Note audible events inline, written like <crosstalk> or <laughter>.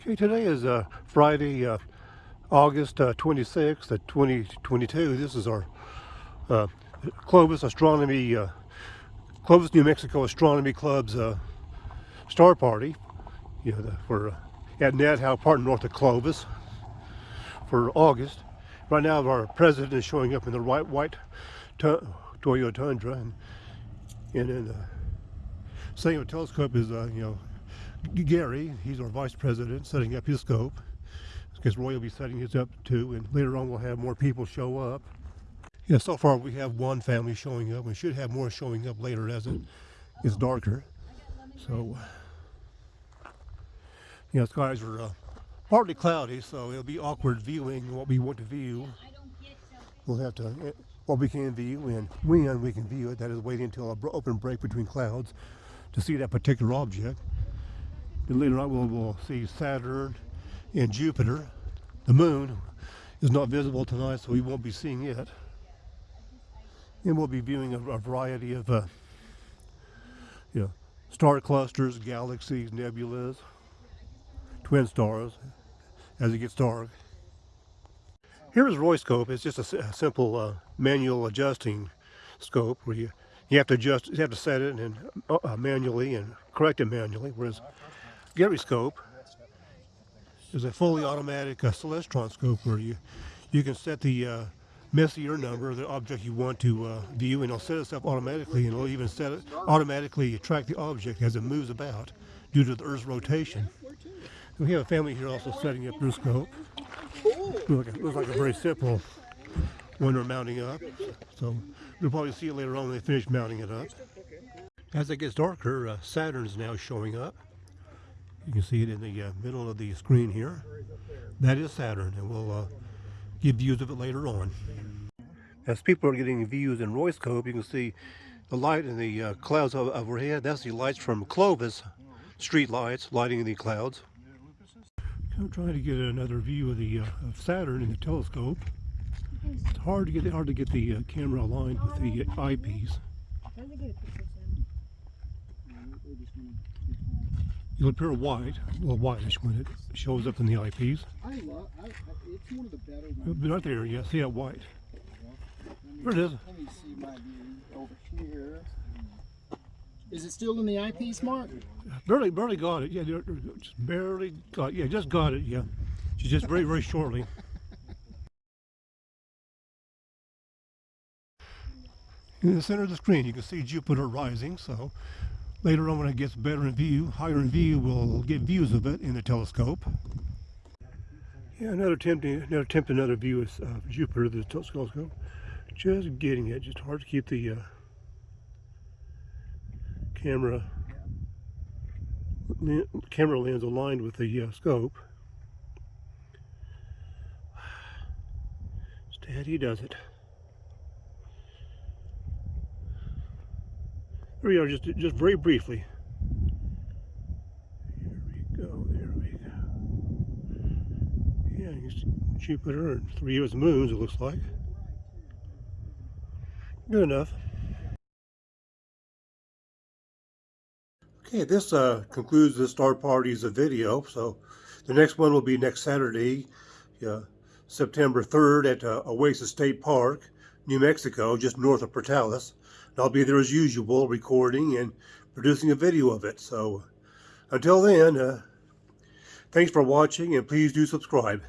Okay, today is uh, Friday, uh, August uh, 26th, uh, 2022. This is our uh, Clovis Astronomy, uh, Clovis, New Mexico Astronomy Club's uh, star party. You know, the, for uh, at Ned Houk Park north of Clovis for August. Right now, our president is showing up in the white white Toyota Tundra, and and then the setting telescope is you know Gary, he's our vice president, setting up his scope. Because Roy will be setting his up too, and later on we'll have more people show up. Yeah, so far we have one family showing up. We should have more showing up later as it is darker. So, you know, skies are uh, partly cloudy, so it'll be awkward viewing what we want to view. We'll have to, eh, what we can view and when we can view it, that is waiting until an open break between clouds to see that particular object. And later on we'll, we'll see Saturn and Jupiter. The moon is not visible tonight, so we won't be seeing it. And we'll be viewing a, a variety of uh, you know, star clusters, galaxies, nebulas, twin stars as it gets dark. Here is Roy's scope. It's just a, a simple uh, manual adjusting scope where you, you have to adjust, you have to set it and uh, uh manually and correct it manually. Whereas Gary's scope is a fully automatic uh, Celestron scope where you you can set the uh, Messier number, of the object you want to uh, view, and it'll set itself automatically, and it'll even set it automatically track the object as it moves about due to the Earth's rotation. We have a family here also setting up their scope. Looks like, a, looks like a very simple one they're mounting up. So we'll probably see it later on when they finish mounting it up. As it gets darker, uh, Saturn's now showing up. You can see it in the uh, middle of the screen here. That is Saturn, and we'll uh, give views of it later on. As people are getting views in Roy's scope, you can see the light in the uh, clouds overhead. That's the lights from Clovis street lights lighting the clouds. I'm trying to get another view of the uh, of Saturn in the telescope. It's hard to get hard to get the uh, camera aligned with the eyepiece. It'll appear white, a little whitish when it shows up in the eyepiece. I love, I, it's one of the better ones. Right there, yeah, see that white. There it is. Let me see my view over here. Is it still in the eyepiece, Mark? Barely, barely got it. Yeah, just barely got. Yeah, just got it. Yeah, she's just very, very shortly. In the center of the screen, you can see Jupiter rising. So Later on when it gets better in view, higher in view, we'll get views of it in the telescope. Yeah, another attempt, another attempt, another view of uh, Jupiter, the telescope. Just getting it, just hard to keep the uh, camera camera lens aligned with the uh, scope. <sighs> Steady does it. Here we are, just, just very briefly. Here we go, there we go. Yeah, you see Jupiter and three of its moons, it looks like. Good enough. Okay, this uh, concludes the Star Parties of video. So the next one will be next Saturday, uh, September 3rd at uh, Oasis State Park, New Mexico, just north of Portales. I'll be there as usual, recording and producing a video of it. So until then, uh, thanks for watching and please do subscribe.